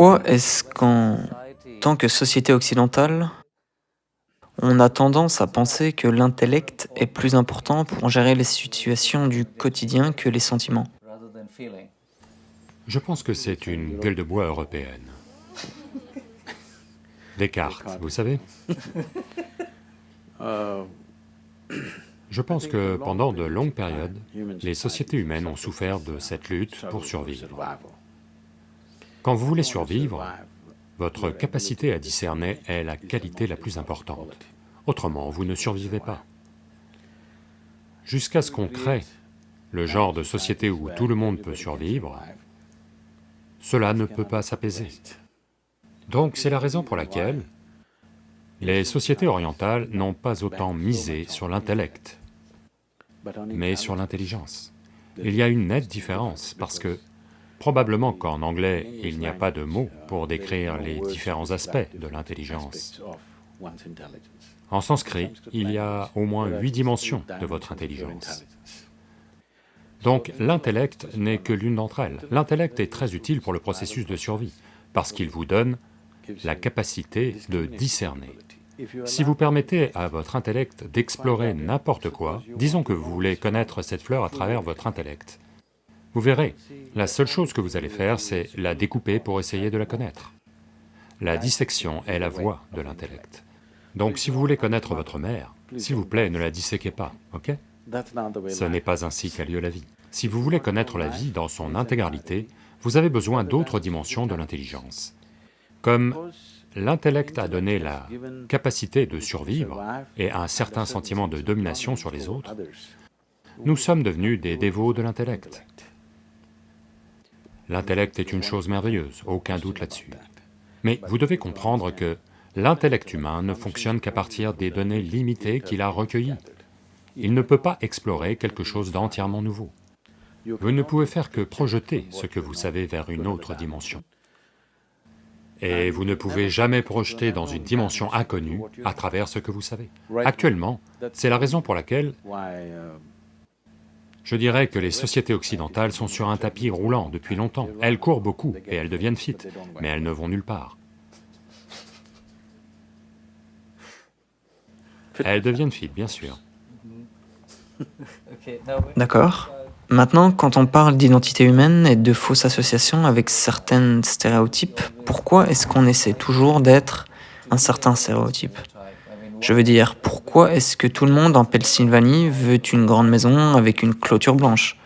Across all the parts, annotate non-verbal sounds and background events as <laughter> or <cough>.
Pourquoi est-ce qu'en tant que société occidentale, on a tendance à penser que l'intellect est plus important pour gérer les situations du quotidien que les sentiments? Je pense que c'est une gueule de bois européenne. Descartes, vous savez? Je pense que pendant de longues périodes, les sociétés humaines ont souffert de cette lutte pour survivre. Quand vous voulez survivre, votre capacité à discerner est la qualité la plus importante. Autrement, vous ne survivez pas. Jusqu'à ce qu'on crée le genre de société où tout le monde peut survivre, cela ne peut pas s'apaiser. Donc c'est la raison pour laquelle les sociétés orientales n'ont pas autant misé sur l'intellect, mais sur l'intelligence. Il y a une nette différence, parce que probablement qu'en anglais, il n'y a pas de mots pour décrire les différents aspects de l'intelligence. En sanskrit, il y a au moins huit dimensions de votre intelligence. Donc l'intellect n'est que l'une d'entre elles. L'intellect est très utile pour le processus de survie, parce qu'il vous donne la capacité de discerner. Si vous permettez à votre intellect d'explorer n'importe quoi, disons que vous voulez connaître cette fleur à travers votre intellect, vous verrez, la seule chose que vous allez faire, c'est la découper pour essayer de la connaître. La dissection est la voie de l'intellect. Donc si vous voulez connaître votre mère, s'il vous plaît, ne la disséquez pas, ok? Ce n'est pas ainsi qu'a lieu la vie. Si vous voulez connaître la vie dans son intégralité, vous avez besoin d'autres dimensions de l'intelligence. Comme l'intellect a donné la capacité de survivre et un certain sentiment de domination sur les autres, nous sommes devenus des dévots de l'intellect. L'intellect est une chose merveilleuse, aucun doute là-dessus. Mais vous devez comprendre que l'intellect humain ne fonctionne qu'à partir des données limitées qu'il a recueillies. Il ne peut pas explorer quelque chose d'entièrement nouveau. Vous ne pouvez faire que projeter ce que vous savez vers une autre dimension. Et vous ne pouvez jamais projeter dans une dimension inconnue à travers ce que vous savez. Actuellement, c'est la raison pour laquelle je dirais que les sociétés occidentales sont sur un tapis roulant depuis longtemps. Elles courent beaucoup et elles deviennent fit, mais elles ne vont nulle part. Elles deviennent fit, bien sûr. D'accord. Maintenant, quand on parle d'identité humaine et de fausses associations avec certains stéréotypes, pourquoi est-ce qu'on essaie toujours d'être un certain stéréotype? Je veux dire, pourquoi est-ce que tout le monde en Pennsylvanie veut une grande maison avec une clôture blanche?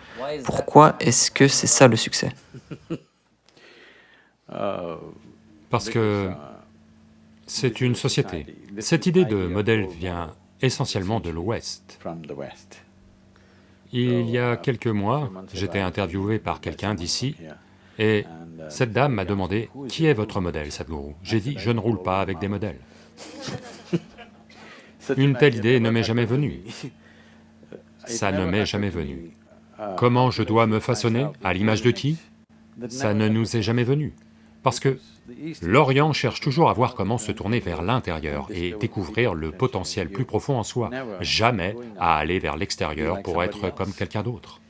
Pourquoi est-ce que c'est ça le succès? Parce que c'est une société. Cette idée de modèle vient essentiellement de l'Ouest. Il y a quelques mois, j'étais interviewé par quelqu'un d'ici, et cette dame m'a demandé, « Qui est votre modèle, Sadhguru ?» J'ai dit, « Je ne roule pas avec des modèles. » Une telle idée ne m'est jamais venue. <laughs> Ça ne m'est jamais venu. Comment je dois me façonner À l'image de qui Ça ne nous est jamais venu. Parce que l'Orient cherche toujours à voir comment se tourner vers l'intérieur et découvrir le potentiel plus profond en soi, jamais à aller vers l'extérieur pour être comme quelqu'un d'autre.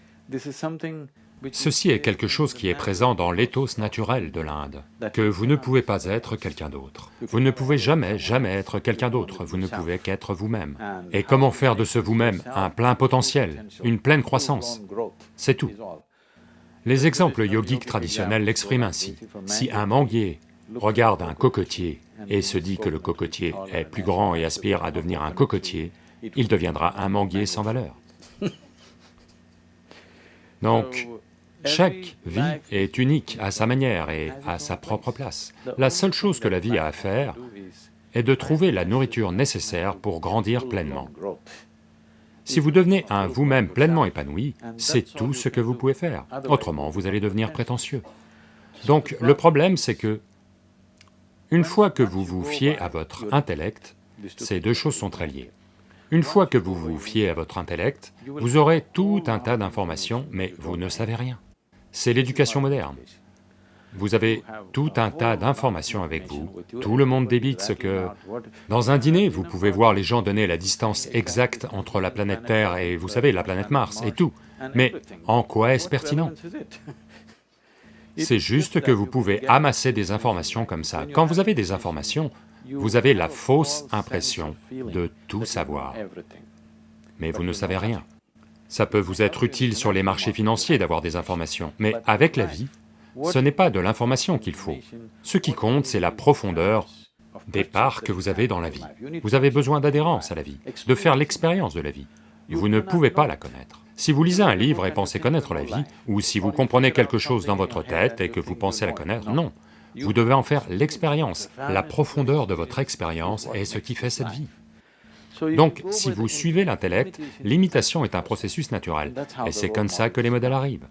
Ceci est quelque chose qui est présent dans l'éthos naturel de l'Inde, que vous ne pouvez pas être quelqu'un d'autre. Vous ne pouvez jamais, jamais être quelqu'un d'autre, vous ne pouvez qu'être vous-même. Et comment faire de ce vous-même un plein potentiel, une pleine croissance? C'est tout. Les exemples yogiques traditionnels l'expriment ainsi. Si un manguier regarde un cocotier et se dit que le cocotier est plus grand et aspire à devenir un cocotier, il deviendra un manguier sans valeur. <laughs> Donc, chaque vie est unique à sa manière et à sa propre place. La seule chose que la vie a à faire est de trouver la nourriture nécessaire pour grandir pleinement. Si vous devenez un vous-même pleinement épanoui, c'est tout ce que vous pouvez faire, autrement vous allez devenir prétentieux. Donc le problème c'est que, une fois que vous vous fiez à votre intellect, ces deux choses sont très liées. Une fois que vous vous fiez à votre intellect, vous aurez tout un tas d'informations, mais vous ne savez rien. C'est l'éducation moderne. Vous avez tout un tas d'informations avec vous, tout le monde débite ce que... Dans un dîner, vous pouvez voir les gens donner la distance exacte entre la planète Terre et, vous savez, la planète Mars et tout, mais en quoi est-ce pertinent? C'est juste que vous pouvez amasser des informations comme ça. Quand vous avez des informations, vous avez la fausse impression de tout savoir, mais vous ne savez rien. Ça peut vous être utile sur les marchés financiers d'avoir des informations, mais avec la vie, ce n'est pas de l'information qu'il faut. Ce qui compte, c'est la profondeur des parts que vous avez dans la vie. Vous avez besoin d'adhérence à la vie, de faire l'expérience de la vie. Vous ne pouvez pas la connaître. Si vous lisez un livre et pensez connaître la vie, ou si vous comprenez quelque chose dans votre tête et que vous pensez la connaître, non. Vous devez en faire l'expérience. La profondeur de votre expérience est ce qui fait cette vie. Donc, si vous suivez l'intellect, l'imitation est un processus naturel, et c'est comme ça que les modèles arrivent.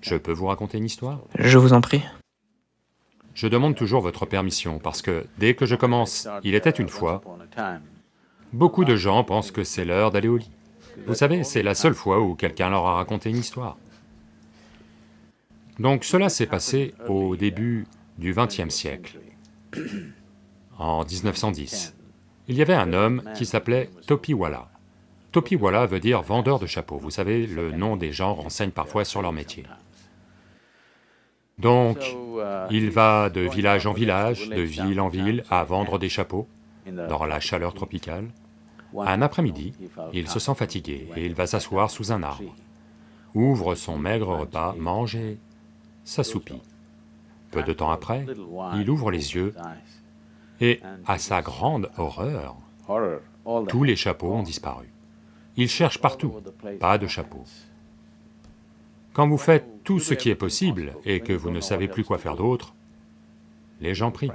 Je peux vous raconter une histoire? Je vous en prie. Je demande toujours votre permission, parce que dès que je commence, il était une fois, beaucoup de gens pensent que c'est l'heure d'aller au lit. Vous savez, c'est la seule fois où quelqu'un leur a raconté une histoire. Donc cela s'est passé au début du XXe siècle, en 1910. Il y avait un homme qui s'appelait Topiwala. Topiwala veut dire vendeur de chapeaux, vous savez, le nom des gens renseigne parfois sur leur métier. Donc, il va de village en village, de ville en ville, à vendre des chapeaux dans la chaleur tropicale. Un après-midi, il se sent fatigué et il va s'asseoir sous un arbre, ouvre son maigre repas, mange et s'assoupit. Peu de temps après, il ouvre les yeux et, à sa grande horreur, tous les chapeaux ont disparu. Il cherche partout, pas de chapeau. Quand vous faites tout ce qui est possible et que vous ne savez plus quoi faire d'autre, les gens prient.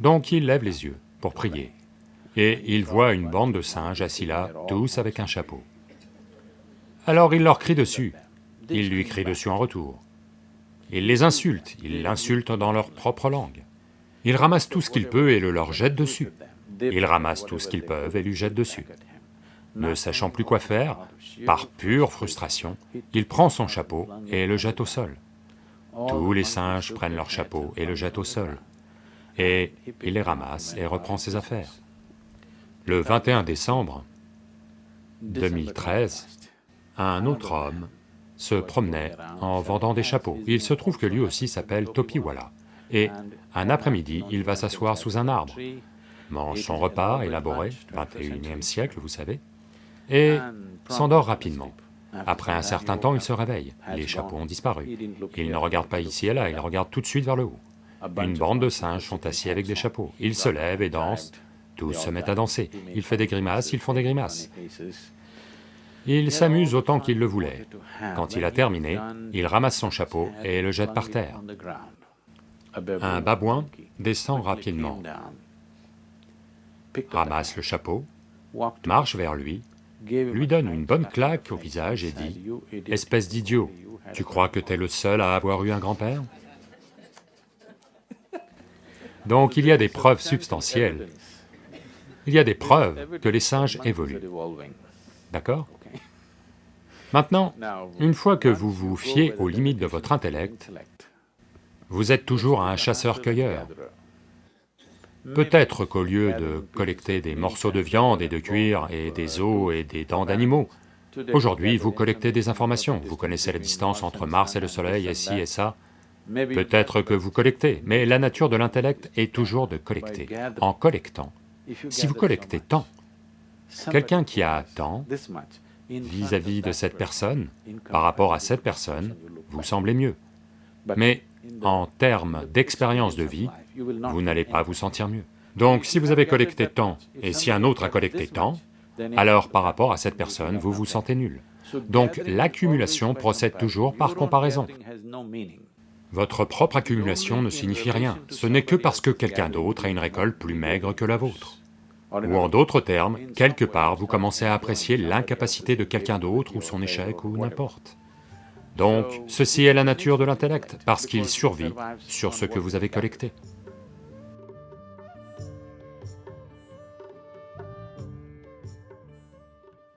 Donc il lève les yeux pour prier, et il voit une bande de singes assis là, tous avec un chapeau. Alors il leur crie dessus, il lui crie dessus en retour. Il les insulte, il l'insulte dans leur propre langue. Il ramasse tout ce qu'il peut et le leur jette dessus. Il ramasse tout ce qu'ils peuvent et lui jette dessus. Ne sachant plus quoi faire, par pure frustration, il prend son chapeau et le jette au sol. Tous les singes prennent leur chapeau et le jettent au sol, et il les ramasse et reprend ses affaires. Le 21 décembre 2013, un autre homme se promenait en vendant des chapeaux. Il se trouve que lui aussi s'appelle Topiwala, et un après-midi, il va s'asseoir sous un arbre, mange son repas élaboré, 21e siècle, vous savez, et s'endort rapidement. Après un certain temps, il se réveille, les chapeaux ont disparu. Il ne regarde pas ici et là, il regarde tout de suite vers le haut. Une bande de singes sont assis avec des chapeaux. Il se lève et danse, tous se mettent à danser. Il fait des grimaces, ils font des grimaces. Il s'amuse autant qu'il le voulait. Quand il a terminé, il ramasse son chapeau et le jette par terre. Un babouin descend rapidement, ramasse le chapeau, marche vers lui, lui donne une bonne claque au visage et dit, « Espèce d'idiot, tu crois que t'es le seul à avoir eu un grand-père » Donc il y a des preuves substantielles, il y a des preuves que les singes évoluent, d'accord? Maintenant, une fois que vous vous fiez aux limites de votre intellect, vous êtes toujours un chasseur-cueilleur. Peut-être qu'au lieu de collecter des morceaux de viande et de cuir et des os et des dents d'animaux, aujourd'hui vous collectez des informations, vous connaissez la distance entre Mars et le Soleil et ci et ça, peut-être que vous collectez, mais la nature de l'intellect est toujours de collecter. En collectant, si vous collectez tant, quelqu'un qui a tant, vis-à-vis de cette personne, par rapport à cette personne, vous semblez mieux. Mais en termes d'expérience de vie, vous n'allez pas vous sentir mieux. Donc si vous avez collecté tant, et si un autre a collecté tant, alors par rapport à cette personne, vous vous sentez nul. Donc l'accumulation procède toujours par comparaison. Votre propre accumulation ne signifie rien, ce n'est que parce que quelqu'un d'autre a une récolte plus maigre que la vôtre. Ou en d'autres termes, quelque part, vous commencez à apprécier l'incapacité de quelqu'un d'autre ou son échec ou n'importe. Donc, ceci est la nature de l'intellect, parce qu'il survit sur ce que vous avez collecté.